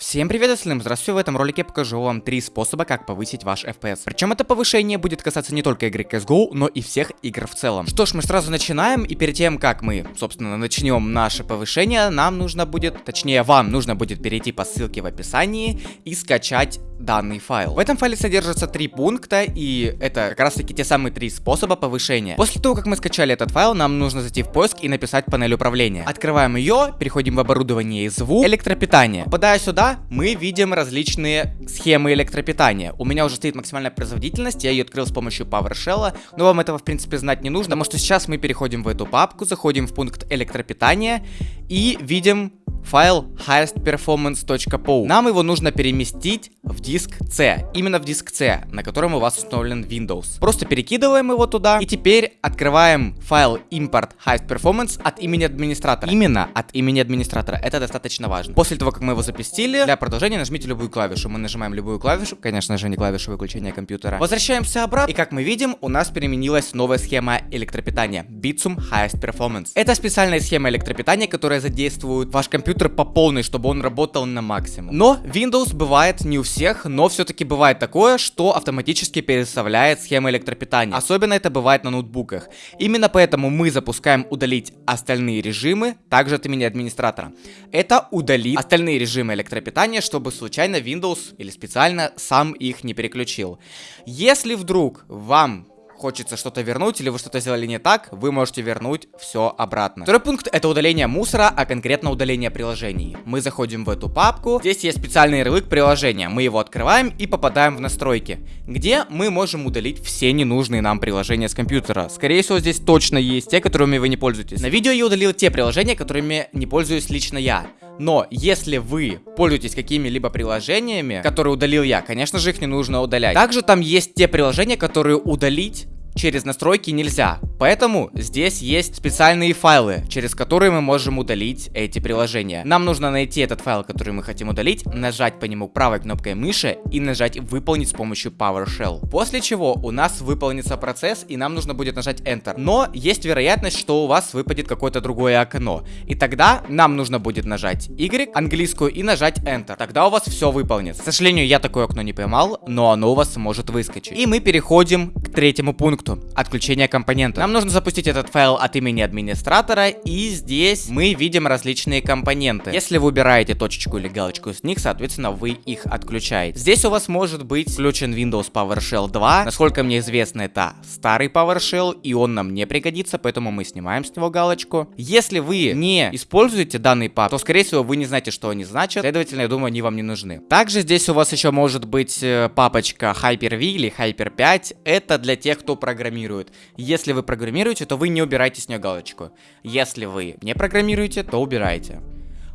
Всем привет, остальным здравствуйте, в этом ролике я покажу вам три способа, как повысить ваш FPS. Причем это повышение будет касаться не только игры CSGO, но и всех игр в целом. Что ж, мы сразу начинаем, и перед тем, как мы, собственно, начнем наше повышение, нам нужно будет, точнее, вам нужно будет перейти по ссылке в описании и скачать данный файл. В этом файле содержатся три пункта, и это как раз таки те самые три способа повышения. После того, как мы скачали этот файл, нам нужно зайти в поиск и написать панель управления. Открываем ее, переходим в оборудование и звук, электропитание. Попадая сюда, мы видим различные схемы электропитания. У меня уже стоит максимальная производительность, я ее открыл с помощью PowerShell, но вам этого в принципе знать не нужно, потому что сейчас мы переходим в эту папку, заходим в пункт электропитания и видим файл highestperformance.pow. Нам его нужно переместить в диск C, именно в диск C, на котором у вас установлен Windows. Просто перекидываем его туда и теперь открываем файл import highest от имени администратора. Именно от имени администратора, это достаточно важно. После того, как мы его запустили, для продолжения нажмите любую клавишу. Мы нажимаем любую клавишу, конечно же не клавишу выключения компьютера. Возвращаемся обратно и как мы видим, у нас переменилась новая схема электропитания Bitsum Highest Performance. Это специальная схема электропитания, которая задействует ваш компьютер компьютер по полной, чтобы он работал на максимум. Но Windows бывает не у всех, но все-таки бывает такое, что автоматически переставляет схемы электропитания. Особенно это бывает на ноутбуках. Именно поэтому мы запускаем удалить остальные режимы, также от имени администратора. Это удалит остальные режимы электропитания, чтобы случайно Windows или специально сам их не переключил. Если вдруг вам хочется что-то вернуть, или вы что-то сделали не так, вы можете вернуть все обратно. Второй пункт это удаление мусора, а конкретно удаление приложений. Мы заходим в эту папку, здесь есть специальный ярлык приложения, мы его открываем и попадаем в настройки, где мы можем удалить все ненужные нам приложения с компьютера. Скорее всего здесь точно есть те, которыми вы не пользуетесь. На видео я удалил те приложения, которыми не пользуюсь лично я. Но если вы пользуетесь какими-либо приложениями, которые удалил я, конечно же их не нужно удалять. Также там есть те приложения, которые удалить через настройки нельзя. Поэтому здесь есть специальные файлы, через которые мы можем удалить эти приложения. Нам нужно найти этот файл, который мы хотим удалить, нажать по нему правой кнопкой мыши и нажать выполнить с помощью PowerShell. После чего у нас выполнится процесс и нам нужно будет нажать Enter. Но есть вероятность, что у вас выпадет какое-то другое окно. И тогда нам нужно будет нажать Y, английскую, и нажать Enter. Тогда у вас все выполнится. К сожалению, я такое окно не поймал, но оно у вас может выскочить. И мы переходим к третьему пункту пункту. Отключение компонента. Нам нужно запустить этот файл от имени администратора, и здесь мы видим различные компоненты. Если вы убираете точечку или галочку с них, соответственно, вы их отключаете. Здесь у вас может быть включен Windows PowerShell 2. Насколько мне известно, это старый PowerShell, и он нам не пригодится, поэтому мы снимаем с него галочку. Если вы не используете данный пап, то, скорее всего, вы не знаете, что они значат, следовательно, я думаю, они вам не нужны. Также здесь у вас еще может быть э, папочка Hyper-V или Hyper-5. Это для тех, кто программирует программирует. Если вы программируете, то вы не убираете с нее галочку. Если вы не программируете, то убирайте.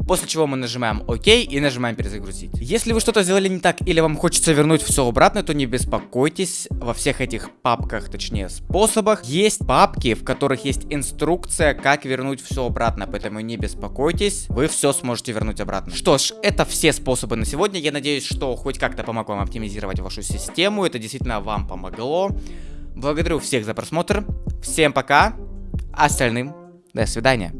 После чего мы нажимаем ОК и нажимаем перезагрузить. Если вы что-то сделали не так или вам хочется вернуть все обратно, то не беспокойтесь. Во всех этих папках, точнее способах, есть папки, в которых есть инструкция, как вернуть все обратно. Поэтому не беспокойтесь, вы все сможете вернуть обратно. Что ж, это все способы на сегодня. Я надеюсь, что хоть как-то помог вам оптимизировать вашу систему. Это действительно вам помогло. Благодарю всех за просмотр. Всем пока. Остальным до свидания.